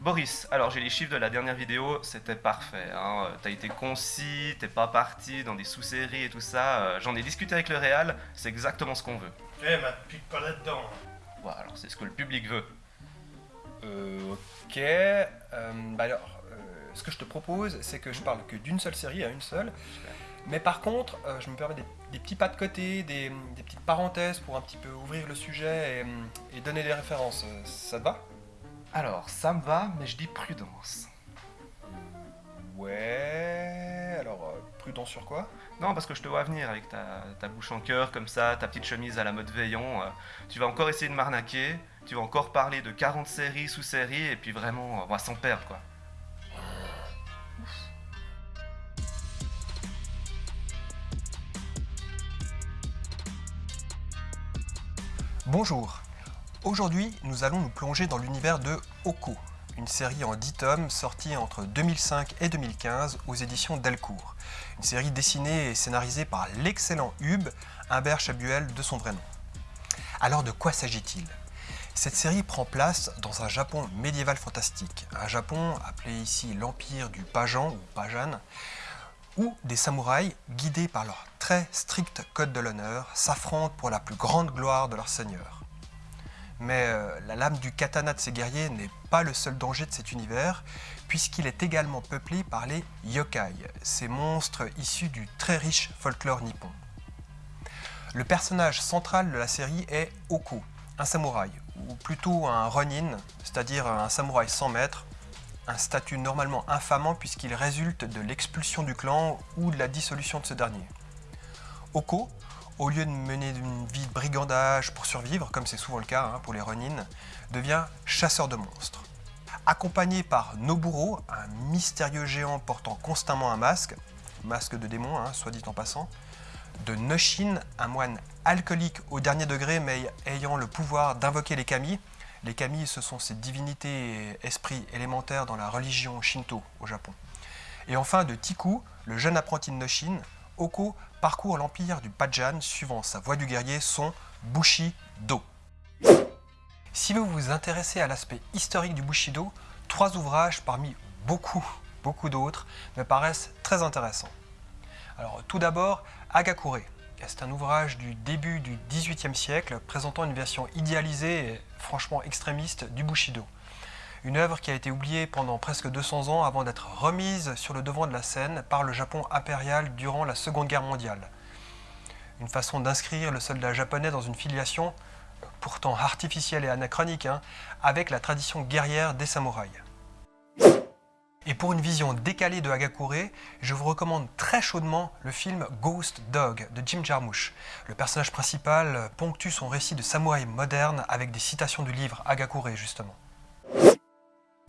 Boris, alors j'ai les chiffres de la dernière vidéo, c'était parfait. Hein. T'as été concis, t'es pas parti dans des sous-séries et tout ça. Euh, J'en ai discuté avec le Réal, c'est exactement ce qu'on veut. Eh, ma pique pas là-dedans. Bon, alors c'est ce que le public veut. Euh, ok. Euh, bah alors, euh, ce que je te propose, c'est que je parle que d'une seule série à une seule. Mais par contre, euh, je me permets des, des petits pas de côté, des, des petites parenthèses pour un petit peu ouvrir le sujet et, et donner des références. Euh, Ça te va? Alors, ça me va, mais je dis prudence. Ouais. Alors, euh, prudent sur quoi? Non, parce que je te vois venir avec ta, ta bouche en cœur comme ça, ta petite chemise à la mode veillon. euh, tu vas encore essayer de m'arnaquer, tu vas encore parler de 40 séries, sous-séries, et puis vraiment, on va s'en perdre quoi. Bonjour. Aujourd'hui, nous allons nous plonger dans l'univers de Oko, une série en 10 tomes sortie entre 2005 et 2015 aux éditions Delcourt. Une série dessinée et scénarisée par l'excellent Hub, Humbert Chabuel de son vrai nom. Alors de quoi s'agit-il? Cette série prend place dans un Japon médiéval fantastique, un Japon appelé ici l'Empire du Pajan ou Pajan, où des samouraïs, guidés par leur très strict code de l'honneur, s'affrontent pour la plus grande gloire de leur seigneur. Mais euh, la lame du katana de ces guerriers n'est pas le seul danger de cet univers, puisqu'il est également peuplé par les yokai, ces monstres issus du très riche folklore nippon. Le personnage central de la série est Oko, un samouraï, ou plutôt un ronin, c'est-à-dire un samouraï sans maître, un statut normalement infamant puisqu'il résulte de l'expulsion du clan ou de la dissolution de ce dernier. Oko, au lieu de mener une vie de brigandage pour survivre, comme c'est souvent le cas hein, pour les Ronin, devient chasseur de monstres. Accompagné par Noburo, un mystérieux géant portant constamment un masque, masque de démon, hein, soit dit en passant, de Noshin, un moine alcoolique au dernier degré mais ayant le pouvoir d'invoquer les kami. Les kami, ce sont ces divinités et esprits élémentaires dans la religion shinto au Japon. Et enfin de Tiku, le jeune apprenti de Noshin, Oko parcourt l'empire du Pajan suivant sa voie du guerrier, son Bushido. Si vous vous intéressez à l'aspect historique du Bushido, trois ouvrages parmi beaucoup, beaucoup d'autres me paraissent très intéressants. Alors tout d'abord, Agakure. C'est un ouvrage du début du XVIIIe siècle présentant une version idéalisée et franchement extrémiste du Bushido. Une œuvre qui a été oubliée pendant presque 200 ans avant d'être remise sur le devant de la scène par le Japon impérial durant la Seconde Guerre mondiale. Une façon d'inscrire le soldat japonais dans une filiation, pourtant artificielle et anachronique, hein, avec la tradition guerrière des samouraïs. Et pour une vision décalée de Hagakure, je vous recommande très chaudement le film Ghost Dog de Jim Jarmusch. Le personnage principal ponctue son récit de samouraï moderne avec des citations du livre Hagakure justement.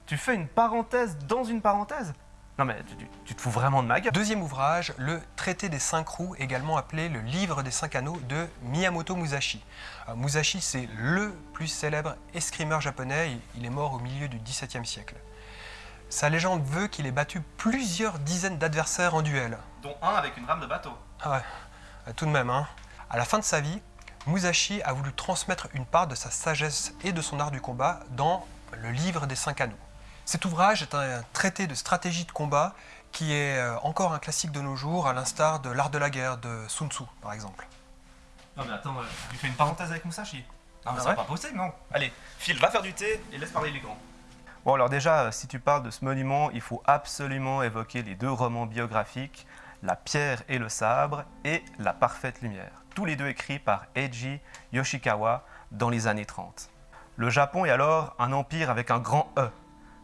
Tu fais une parenthèse dans une parenthèse Non mais tu, tu- tu te fous vraiment de ma gueule Deuxième ouvrage, le Traité des cinq roues, également appelé le Livre des cinq anneaux de Miyamoto Musashi. Euh, Musashi, c'est LE plus célèbre escrimeur japonais, il- il est mort au milieu du XVIIe siècle. Sa légende veut qu'il ait battu plusieurs dizaines d'adversaires en duel. Dont un avec une rame de bateau. Ah ouais, euh, tout de même. Hein. À la fin de sa vie, Musashi a voulu transmettre une part de sa sagesse et de son art du combat dans le livre des cinq anneaux. Cet ouvrage est un traité de stratégie de combat qui est euh, encore un classique de nos jours, à l'instar de l'art de la guerre de Sun Tzu, par exemple. Non mais attends, euh, tu fais une parenthèse avec Musashi Non mais Ah c'est pas possible, non Allez, Phil, va faire du thé et laisse parler les grands. Bon alors déjà, euh, si tu parles de ce monument, il faut absolument évoquer les deux romans biographiques, La pierre et le sabre et La parfaite lumière, tous les deux écrits par Eiji Yoshikawa dans les années 30. Le Japon est alors un empire avec un grand E.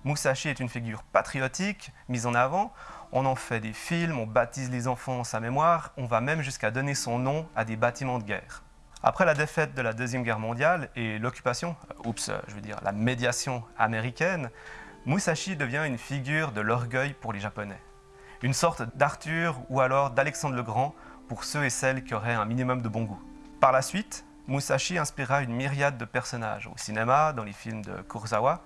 Musashi est une figure patriotique, mise en avant, on en fait des films, on baptise les enfants en sa mémoire, on va même jusqu'à donner son nom à des bâtiments de guerre. Après la défaite de la Deuxième Guerre mondiale et l'occupation, euh, oups, euh, je veux dire la médiation américaine, Musashi devient une figure de l'orgueil pour les Japonais. Une sorte d'Arthur ou alors d'Alexandre le Grand pour ceux et celles qui auraient un minimum de bon goût. Par la suite, Musashi inspira une myriade de personnages au cinéma, dans les films de Kurosawa,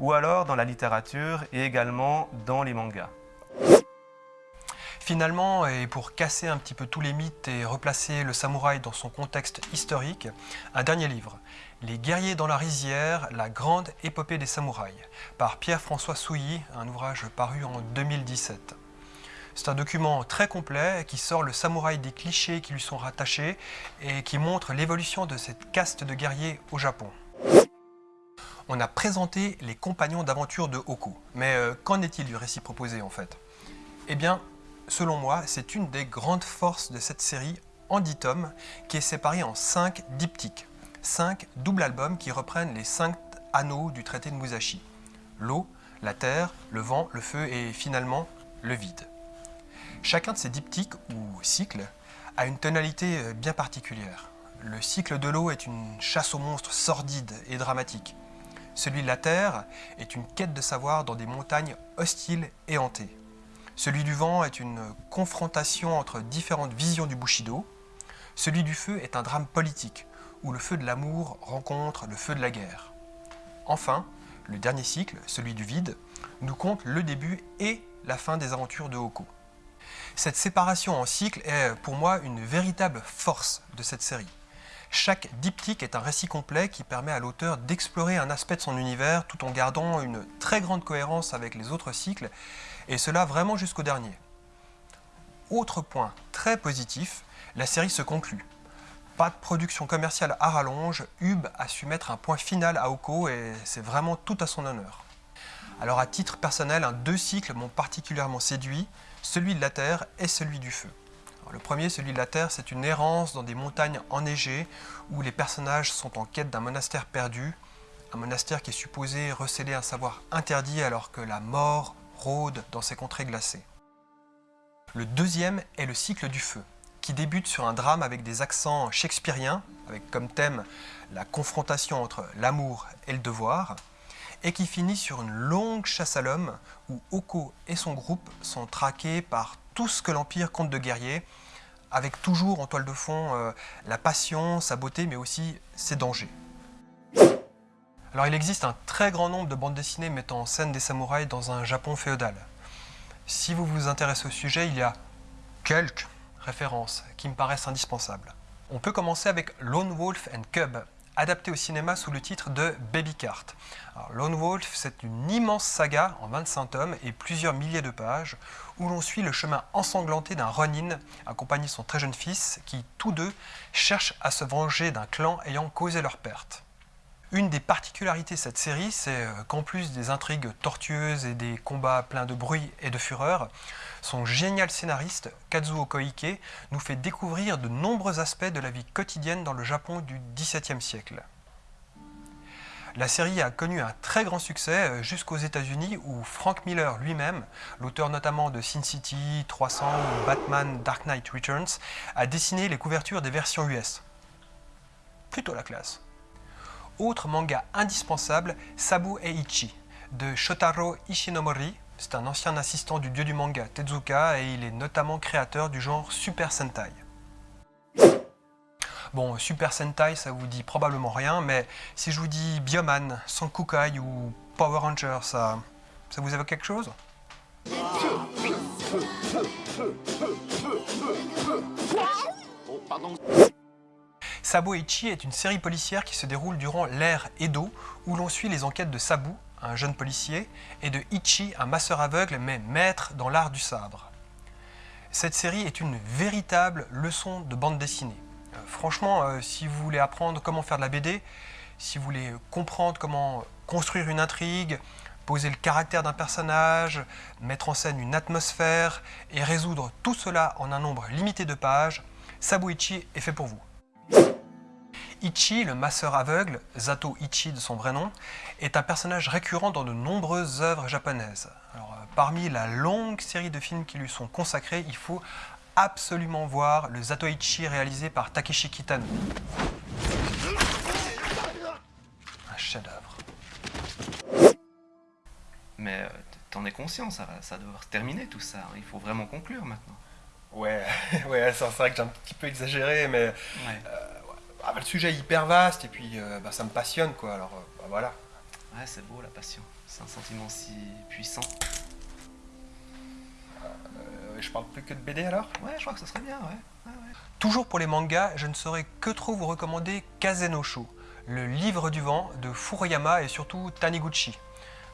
ou alors dans la littérature et également dans les mangas. Finalement, et pour casser un petit peu tous les mythes et replacer le samouraï dans son contexte historique, un dernier livre, Les guerriers dans la rizière, la grande épopée des samouraïs, par Pierre-François Souilly, un ouvrage paru en 2017. C'est un document très complet qui sort le samouraï des clichés qui lui sont rattachés et qui montre l'évolution de cette caste de guerriers au Japon. On a présenté les compagnons d'aventure de Hoku, mais euh, qu'en est-il du récit proposé en fait? Eh bien, selon moi, c'est une des grandes forces de cette série en 10 tomes qui est séparée en 5 diptyques, 5 doubles albums qui reprennent les 5 anneaux du traité de Musashi. L'eau, la terre, le vent, le feu et finalement le vide. Chacun de ces diptyques ou cycles a une tonalité euh, bien particulière. Le cycle de l'eau est une chasse aux monstres sordide et dramatique. Celui de la terre est une quête de savoir dans des montagnes hostiles et hantées. Celui du vent est une confrontation entre différentes visions du Bushido. Celui du feu est un drame politique, où le feu de l'amour rencontre le feu de la guerre. Enfin, le dernier cycle, celui du vide, nous compte le début et la fin des aventures de Hoko. Cette séparation en cycle est pour moi une véritable force de cette série. Chaque diptyque est un récit complet qui permet à l'auteur d'explorer un aspect de son univers tout en gardant une très grande cohérence avec les autres cycles, et cela vraiment jusqu'au dernier. Autre point très positif, la série se conclut. Pas de production commerciale à rallonge, Hub a su mettre un point final à Oko et c'est vraiment tout à son honneur. Alors à titre personnel, deux cycles m'ont particulièrement séduit, celui de la Terre et celui du Feu. Le premier, celui de la Terre, c'est une errance dans des montagnes enneigées où les personnages sont en quête d'un monastère perdu, un monastère qui est supposé recéler un savoir interdit alors que la mort rôde dans ces contrées glacées. Le deuxième est le cycle du feu, qui débute sur un drame avec des accents shakespeariens, avec comme thème la confrontation entre l'amour et le devoir, et qui finit sur une longue chasse à l'homme où Oko et son groupe sont traqués par tout ce que l'Empire compte de guerriers, avec toujours en toile de fond euh, la passion, sa beauté, mais aussi ses dangers. Alors il existe un très grand nombre de bandes dessinées mettant en scène des samouraïs dans un Japon féodal. Si vous vous intéressez au sujet, il y a quelques références qui me paraissent indispensables. On peut commencer avec Lone Wolf and Cub, adapté au cinéma sous le titre de Baby Cart. Lone Wolf, c'est une immense saga en 25 tomes et plusieurs milliers de pages où l'on suit le chemin ensanglanté d'un Ronin accompagné de son très jeune fils qui, tous deux, cherchent à se venger d'un clan ayant causé leur perte. Une des particularités de cette série, c'est euh, qu'en plus des intrigues tortueuses et des combats pleins de bruit et de fureur, son génial scénariste, Kazuo Koike, nous fait découvrir de nombreux aspects de la vie quotidienne dans le Japon du XVIIe siècle. La série a connu un très grand succès euh, jusqu'aux États-Unis où Frank Miller lui-même, l'auteur notamment de Sin City, 300 ou Batman Dark Knight Returns, a dessiné les couvertures des versions US. Plutôt la classe. Autre manga indispensable, Sabu Eiichi, de Shotaro Ishinomori. C'est un ancien assistant du dieu du manga Tezuka et il est notamment créateur du genre Super Sentai. Bon, Super Sentai, ça vous dit probablement rien, mais si je vous dis Bioman, Sankukai ou Power Ranger, ça, ça vous évoque quelque chose? Sabo Ichi est une série policière qui se déroule durant l'ère Edo, où l'on suit les enquêtes de Sabu, un jeune policier, et de Ichi, un masseur aveugle mais maître dans l'art du sabre. Cette série est une véritable leçon de bande dessinée. Euh, franchement, euh, si vous voulez apprendre comment faire de la BD, si vous voulez comprendre comment construire une intrigue, poser le caractère d'un personnage, mettre en scène une atmosphère et résoudre tout cela en un nombre limité de pages, Ichi est fait pour vous. Ichi, le masseur aveugle, Zato Ichi de son vrai nom, est un personnage récurrent dans de nombreuses œuvres japonaises. Euh, parmi la longue série de films qui lui sont consacrés, il faut absolument voir le Zato Ichi réalisé par Takeshi Kitano. Un chef-d'œuvre. Mais euh, t'en es conscient, ça, ça doit se terminer tout ça. Il faut vraiment conclure maintenant. Ouais, ouais c'est vrai que j'ai un petit peu exagéré, mais euh, bah, le sujet est hyper vaste et puis euh, bah, ça me passionne quoi. Alors euh, bah, voilà. Ouais, c'est beau la passion. C'est un sentiment si puissant. je parle plus que de BD alors? Ouais, je crois que ce serait bien, ouais. ouais, ouais. Toujours pour les mangas, je ne saurais que trop vous recommander Kazenosho, le livre du vent de Furuyama et surtout Taniguchi.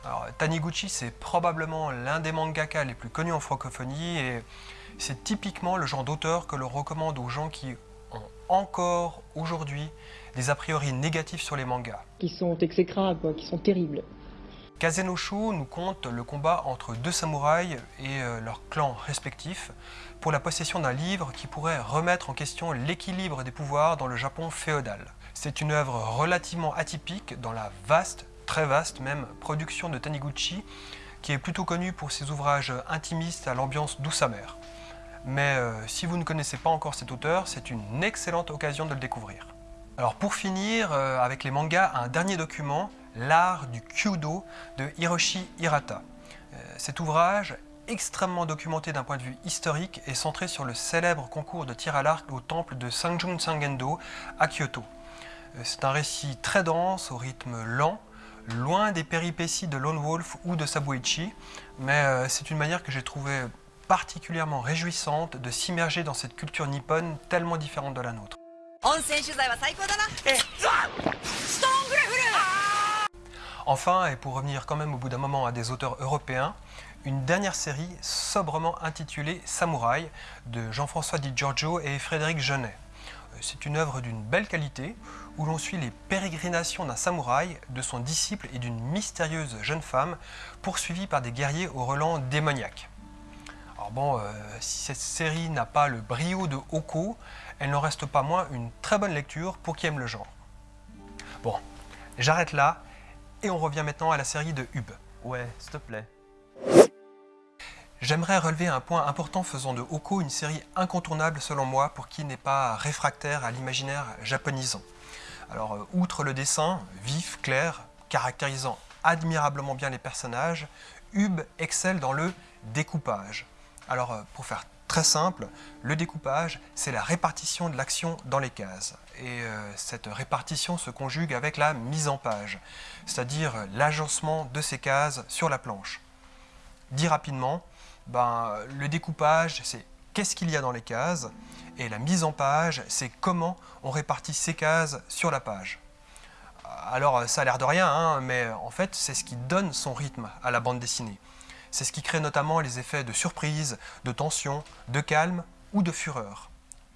Alors, Taniguchi, c'est probablement l'un des mangaka les plus connus en francophonie et c'est typiquement le genre d'auteur que l'on recommande aux gens qui encore aujourd'hui des a priori négatifs sur les mangas. qui sont exécrables, quoi, qui sont terribles. Kazenosho nous conte le combat entre deux samouraïs et euh, leurs clans respectifs pour la possession d'un livre qui pourrait remettre en question l'équilibre des pouvoirs dans le Japon féodal. C'est une œuvre relativement atypique dans la vaste, très vaste même, production de Taniguchi qui est plutôt connu pour ses ouvrages intimistes à l'ambiance douce amère. Mais euh, si vous ne connaissez pas encore cet auteur, c'est une excellente occasion de le découvrir. Alors pour finir, euh, avec les mangas, un dernier document, L'art du Kyudo de Hiroshi Hirata. Euh, cet ouvrage, extrêmement documenté d'un point de vue historique, est centré sur le célèbre concours de tir à l'arc au temple de Sanjun Sangendo à Kyoto. C'est un récit très dense, au rythme lent, loin des péripéties de Lone Wolf ou de Sabuichi, mais c'est une manière que j'ai trouvée particulièrement réjouissante de s'immerger dans cette culture nippone tellement différente de la nôtre. Ah enfin, et pour revenir quand même au bout d'un moment à des auteurs européens, une dernière série sobrement intitulée Samouraï de Jean-François Di Giorgio et Frédéric Genet. Euh, c'est une œuvre d'une belle qualité où l'on suit les pérégrinations d'un samouraï, de son disciple et d'une mystérieuse jeune femme poursuivie par des guerriers au relent démoniaque. Alors bon, euh, si cette série n'a pas le brio de Oko, elle n'en reste pas moins une très bonne lecture pour qui aime le genre. Bon, j'arrête là et on revient maintenant à la série de Hub. Ouais, s'il te plaît. J'aimerais relever un point important faisant de Oko une série incontournable selon moi pour qui n'est pas réfractaire à l'imaginaire japonisant. Alors, euh, outre le dessin, vif, clair, caractérisant admirablement bien les personnages, Hub excelle dans le découpage. Alors, euh, pour faire très simple, le découpage, c'est la répartition de l'action dans les cases. Et euh, cette répartition se conjugue avec la mise en page, c'est-à-dire l'agencement de ces cases sur la planche. Dit rapidement, ben, le découpage, c'est qu'est-ce qu'il y a dans les cases, et la mise en page, c'est comment on répartit ces cases sur la page. Alors ça a l'air de rien, hein, mais en fait c'est ce qui donne son rythme à la bande dessinée. C'est ce qui crée notamment les effets de surprise, de tension, de calme ou de fureur.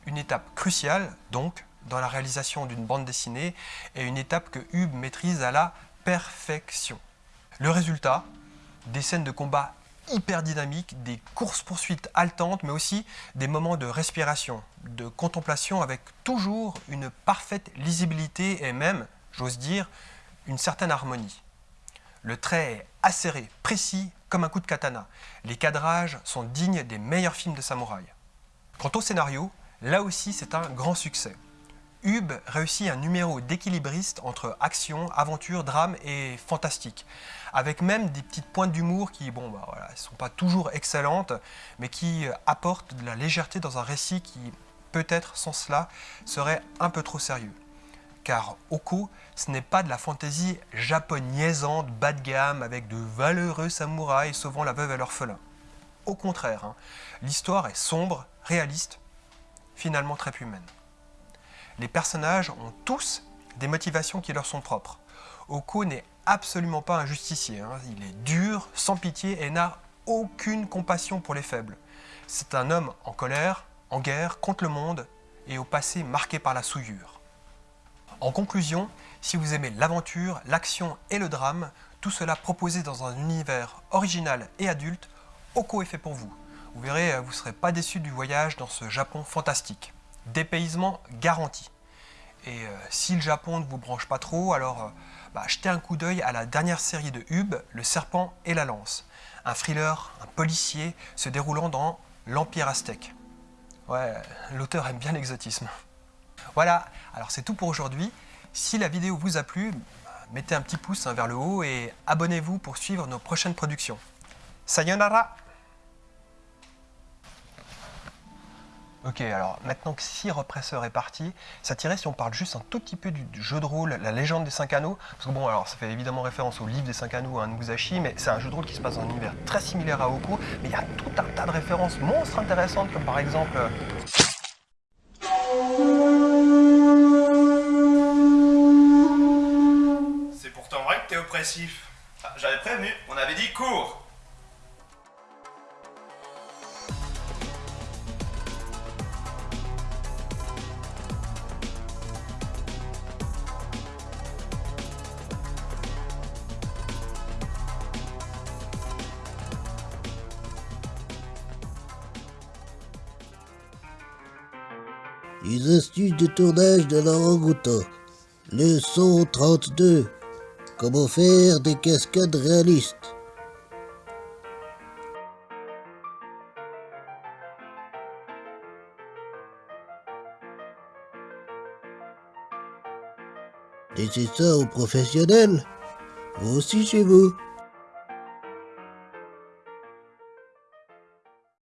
Une étape cruciale, donc, dans la réalisation d'une bande dessinée, et une étape que Hub maîtrise à la perfection. Le résultat, des scènes de combat hyper dynamiques, des courses-poursuites haletantes, mais aussi des moments de respiration, de contemplation avec toujours une parfaite lisibilité et même, j'ose dire, une certaine harmonie. Le trait est acéré, précis, comme un coup de katana. Les cadrages sont dignes des meilleurs films de samouraï. Quant au scénario, là aussi c'est un grand succès. Hub réussit un numéro d'équilibriste entre action, aventure, drame et fantastique, avec même des petites pointes d'humour qui, bon, bah sont pas toujours excellentes, mais qui euh, apportent de la légèreté dans un récit qui, peut-être sans cela, serait un peu trop sérieux. Car Oko, ce n'est pas de la fantaisie japonaisante bas de gamme avec de valeureux samouraïs sauvant la veuve et l'orphelin. Au contraire, hein, l'histoire est sombre, réaliste, finalement très humaine. Les personnages ont tous des motivations qui leur sont propres. Oko n'est absolument pas un justicier, hein. il est dur, sans pitié et n'a aucune compassion pour les faibles. C'est un homme en colère, en guerre, contre le monde et au passé marqué par la souillure. En conclusion, si vous aimez l'aventure, l'action et le drame, tout cela proposé dans un univers original et adulte, Oko est fait pour vous. Vous verrez, vous ne serez pas déçu du voyage dans ce Japon fantastique. Dépaysement garanti. Et euh, si le Japon ne vous branche pas trop, alors euh, bah, jetez un coup d'œil à la dernière série de Hub, Le Serpent et la Lance. Un thriller, un policier se déroulant dans l'Empire aztèque. Ouais, l'auteur aime bien l'exotisme. Voilà, alors c'est tout pour aujourd'hui. Si la vidéo vous a plu, mettez un petit pouce hein, vers le haut et abonnez-vous pour suivre nos prochaines productions. Sayonara Ok, alors maintenant que si represseur est parti, ça tirait si on parle juste un tout petit peu du, jeu de rôle La légende des cinq anneaux. Parce que bon, alors ça fait évidemment référence au livre des cinq anneaux à Musashi, mais c'est un jeu de rôle qui se passe dans un univers très similaire à Oko. Mais il y a tout un tas de références monstres intéressantes, comme par exemple. euh, Ah, J'avais prévenu, on avait dit cours Les astuces de tournage de l'orang-outan. Leçon 32. Comment faire des cascades réalistes? Laissez ça aux professionnels? Vous aussi chez vous.